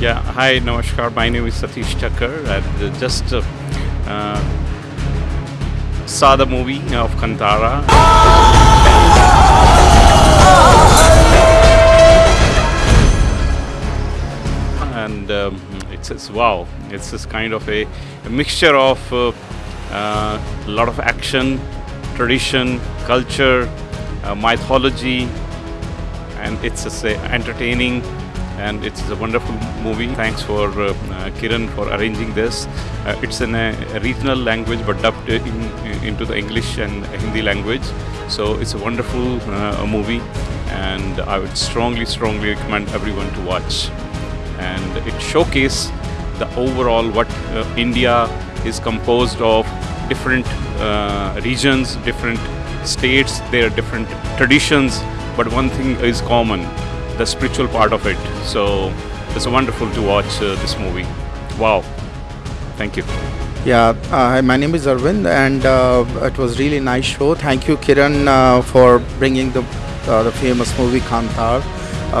Yeah, hi, Namaskar. My name is Satish Thakkar. I just uh, uh, saw the movie of Kantara. And um, it's, it's wow, it's this kind of a, a mixture of uh, uh, a lot of action, tradition, culture, uh, mythology, and it's just uh, entertaining and it's a wonderful movie. Thanks for uh, uh, Kiran for arranging this. Uh, it's in a, regional language but dubbed in, into the English and Hindi language. So it's a wonderful uh, movie and I would strongly, strongly recommend everyone to watch. And it showcases the overall what uh, India is composed of different uh, regions, different states, their different traditions, but one thing is common the spiritual part of it. So it's wonderful to watch uh, this movie. Wow. Thank you. Yeah, uh, my name is Arvind, and uh, it was really nice show. Thank you, Kiran, uh, for bringing the uh, the famous movie Kantar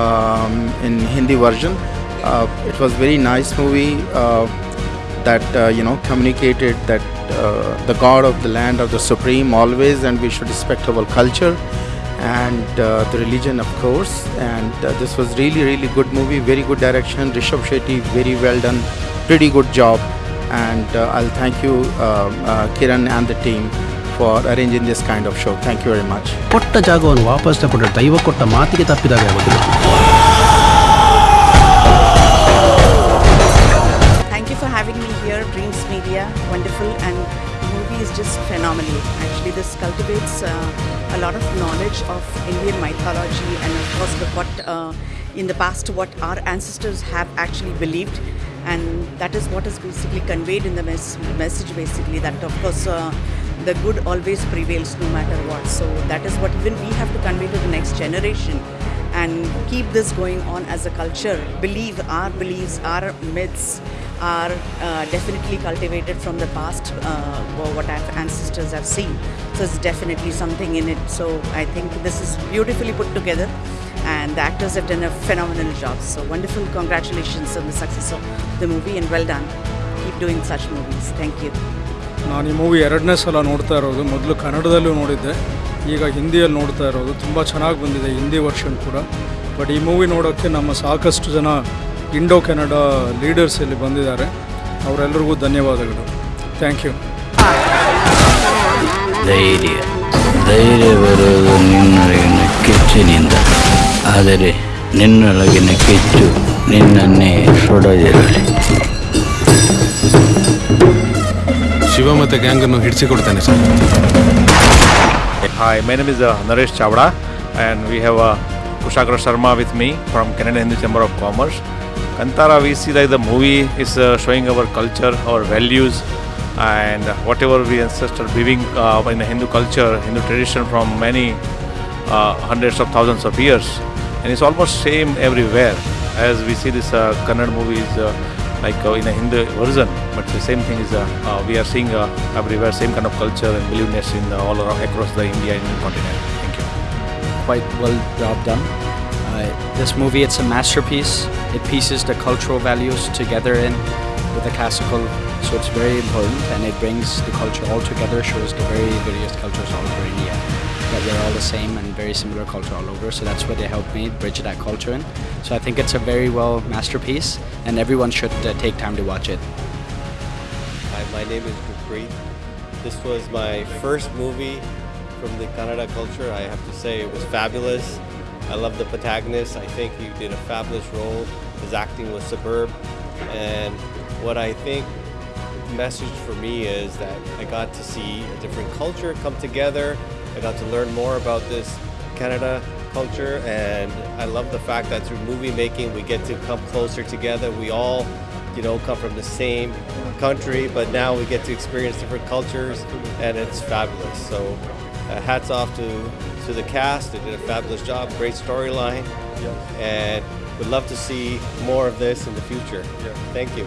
um, in Hindi version. Uh, it was very nice movie that you know communicated that the God of the land of the supreme always, and we should respect our culture and uh, the religion of course and uh, this was really really good movie very good direction Rishabh Shetty very well done pretty good job and uh, I'll thank you uh, uh, Kiran and the team for arranging this kind of show thank you very much ಕೊಟ್ಟ ಜಾಗವನ್ನು ವಾಪಸ್ ತಗೊಂಡ್ರೆ ದೈವ ಕೊಟ್ಟ ಮಾತಿಗೆ ತಪ್ಪಿದಾಗ ಆಗೋದಿಲ್ಲ Thank you for having me here, Dreams Media. Wonderful and the movie is just phenomenal. Actually, this cultivates uh, a lot of knowledge of Indian mythology and of course what uh, in the past what our ancestors have actually believed. And that is what is basically conveyed in the mes- message basically that of course uh, the good always prevails no matter what. So that is what even we have to convey to the next generation and keep this going on as a culture. Believe our beliefs our myths are uh, definitely cultivated from the past, uh, what our ancestors have seen. So it's definitely something in it. So I think this is beautifully put together, and the actors have done a phenomenal job. So wonderful! Congratulations on the success of the movie, and well done. Keep doing such movies. Thank you. ನಾನು ಈ movie ಎರಡನೇ ಸಲ ನೋಡ್ತಾ ಇರೋದು ಮೊದಲು ಕನ್ನಡದಲ್ಲೂ ನೋಡಿದ್ದೆ ಈಗ ಹಿಂದಿಯಲ್ಲಿ ನೋಡ್ತಾ ಇರೋದು ತುಂಬ ಚೆನ್ನಾಗಿ ಬಂದಿದೆ ಹಿಂದಿ ವರ್ಷನ್ ಕೂಡ ಬಟ್ ಈ ಮೂವಿ ನೋಡೋಕ್ಕೆ ನಮ್ಮ ಸಾಕಷ್ಟು ಜನ ಇಂಡೋ ಕೆನಡಾ ಲೀಡರ್ಸ್ ಇಲ್ಲಿ ಬಂದಿದ್ದಾರೆ. ಅವರೆಲ್ಲರಿಗೂ ಧನ್ಯವಾದಗಳು. Thank you. ಧೈರ್ಯ. ಧೈರ್ಯ ಬರುವುದು ನಿನ್ನೊಳಗಿನ ಕೆಚ್ಚಿನಿಂದ. ಆದರೆ ನಿನ್ನೊಳಗಿನ ಕೆಚ್ಚು ನಿನ್ನನ್ನೇ ಸುಡದಿರಲಿ. ಶಿವ ಮತ್ತು ಗ್ಯಾಂಗನ್ನು ಹಿಡಿಸಿಕೊಡ್ತಾನೆ sir. Hi my name is Naresh Chavda and we have Kushagra Sharma with me from Canada Hindu chamber of commerce Kantara, we see that the movie is uh, showing our culture, our values, and whatever we ancestors believing uh, in the Hindu culture, Hindu tradition from many uh, hundreds of thousands of years, and it's almost same everywhere. As we see this uh, Kannada movie is uh, like uh, in a Hindu version, but the same thing is uh, we are seeing everywhere same kind of culture and believeness in all around across the India and continent. Thank you. quite well job done. This movie, it's a masterpiece. It pieces the cultural values together in with the classical, so it's very important and it brings the culture all together, shows the very various cultures all over India. That we're all the same and very similar culture all over, so that's what they helped me bridge that culture in. So I think it's a very well masterpiece, and everyone should uh, take time to watch it. Hi, my name is Gurpreet. This was my first movie from the Kannada culture. I have to say it was fabulous. I love the protagonist. I think he did a fabulous role. His acting was superb. And what I think the message for me is that I got to see a different culture come together. I got to learn more about this Kannada culture and I love the fact that through movie making we get to come closer together. We all you know, come from the same country, but now we get to experience different cultures, and it's fabulous. So, uh, hats off to to the cast; they did a fabulous job. Great storyline, and would love to see more of this in the future. Thank you.